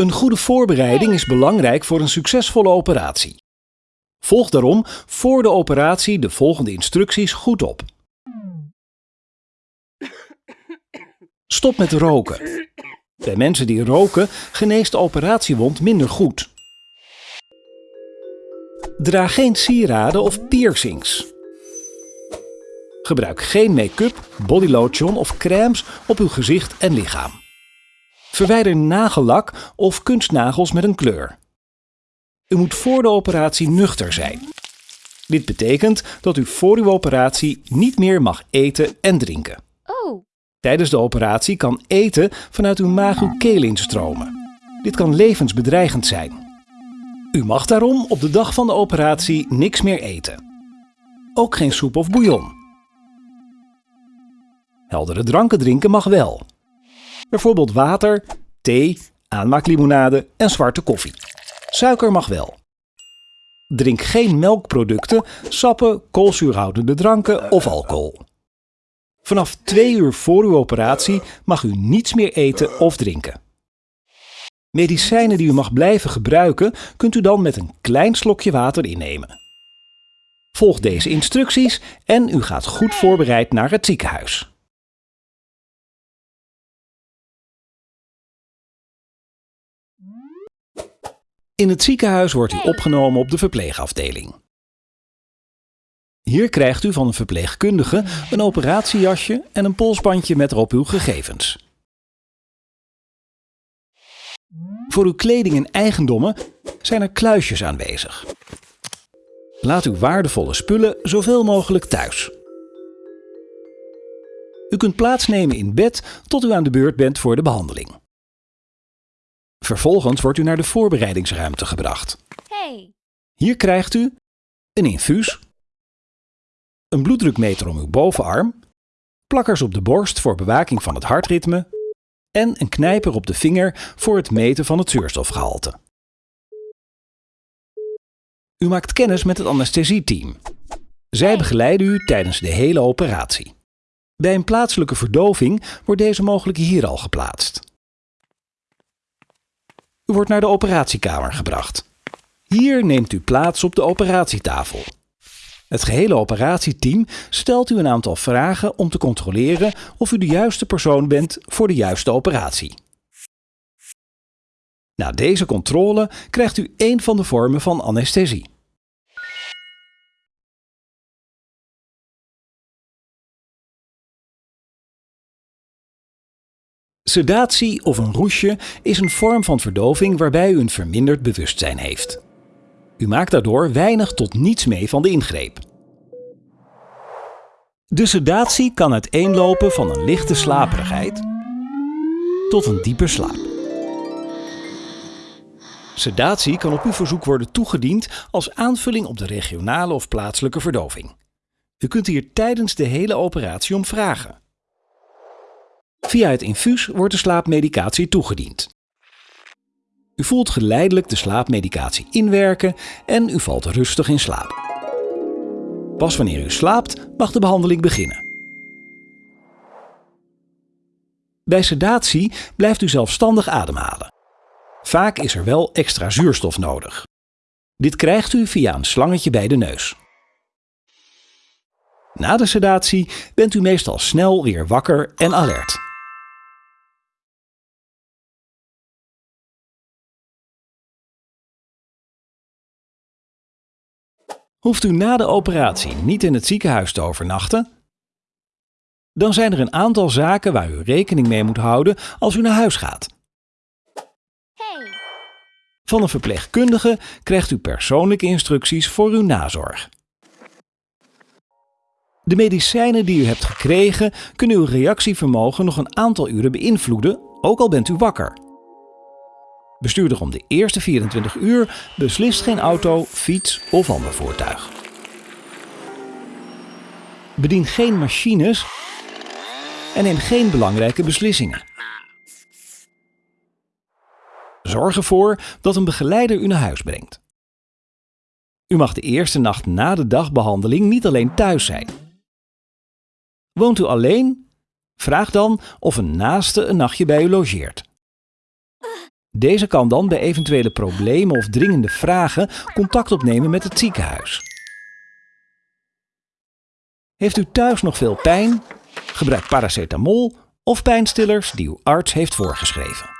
Een goede voorbereiding is belangrijk voor een succesvolle operatie. Volg daarom voor de operatie de volgende instructies goed op. Stop met roken. Bij mensen die roken geneest de operatiewond minder goed. Draag geen sieraden of piercings. Gebruik geen make-up, bodylotion of crèmes op uw gezicht en lichaam. Verwijder nagellak of kunstnagels met een kleur. U moet voor de operatie nuchter zijn. Dit betekent dat u voor uw operatie niet meer mag eten en drinken. Oh, Tijdens de operatie kan eten vanuit uw maag uw keel instromen. Dit kan levensbedreigend zijn. U mag daarom op de dag van de operatie niks meer eten. Ook geen soep of bouillon. Heldere dranken drinken mag wel. Bijvoorbeeld water, thee, aanmaaklimonade en zwarte koffie. Suiker mag wel. Drink geen melkproducten, sappen, koolzuurhoudende dranken of alcohol. Vanaf twee uur voor uw operatie mag u niets meer eten of drinken. Medicijnen die u mag blijven gebruiken, kunt u dan met een klein slokje water innemen. Volg deze instructies en u gaat goed voorbereid naar het ziekenhuis. In het ziekenhuis wordt u opgenomen op de verpleegafdeling. Hier krijgt u van een verpleegkundige een operatiejasje en een polsbandje met erop uw gegevens. Voor uw kleding en eigendommen zijn er kluisjes aanwezig. Laat uw waardevolle spullen zoveel mogelijk thuis. U kunt plaatsnemen in bed tot u aan de beurt bent voor de behandeling. Vervolgens wordt u naar de voorbereidingsruimte gebracht. hey. Hier krijgt u een infuus, een bloeddrukmeter om uw bovenarm, plakkers op de borst voor bewaking van het hartritme en een knijper op de vinger voor het meten van het zuurstofgehalte. U maakt kennis met het anesthesieteam. Zij begeleiden u tijdens de hele operatie. Bij een plaatselijke verdoving wordt deze mogelijk hier al geplaatst. U wordt naar de operatiekamer gebracht. Hier neemt u plaats op de operatietafel. Het gehele operatieteam stelt u een aantal vragen om te controleren of u de juiste persoon bent voor de juiste operatie. Na deze controle krijgt u één van de vormen van anesthesie. Sedatie of een roesje is een vorm van verdoving waarbij u een verminderd bewustzijn heeft. U maakt daardoor weinig tot niets mee van de ingreep. De sedatie kan uiteenlopen van een lichte slaperigheid tot een diepe slaap. Sedatie kan op uw verzoek worden toegediend als aanvulling op de regionale of plaatselijke verdoving. U kunt hier tijdens de hele operatie om vragen. Via het infuus wordt de slaapmedicatie toegediend. U voelt geleidelijk de slaapmedicatie inwerken en u valt rustig in slaap. Pas wanneer u slaapt mag de behandeling beginnen. Bij sedatie blijft u zelfstandig ademhalen. Vaak is er wel extra zuurstof nodig. Dit krijgt u via een slangetje bij de neus. Na de sedatie bent u meestal snel weer wakker en alert. Hoeft u na de operatie niet in het ziekenhuis te overnachten? Dan zijn er een aantal zaken waar u rekening mee moet houden als u naar huis gaat. Van een verpleegkundige krijgt u persoonlijke instructies voor uw nazorg. De medicijnen die u hebt gekregen kunnen uw reactievermogen nog een aantal uren beïnvloeden, ook al bent u wakker. Bestuurder om de eerste 24 uur beslist geen auto, fiets of ander voertuig. Bedien geen machines en neem geen belangrijke beslissingen. Zorg ervoor dat een begeleider u naar huis brengt. U mag de eerste nacht na de dagbehandeling niet alleen thuis zijn. Woont u alleen? Vraag dan of een naaste een nachtje bij u logeert. Deze kan dan bij eventuele problemen of dringende vragen contact opnemen met het ziekenhuis. Heeft u thuis nog veel pijn? Gebruik paracetamol of pijnstillers die uw arts heeft voorgeschreven.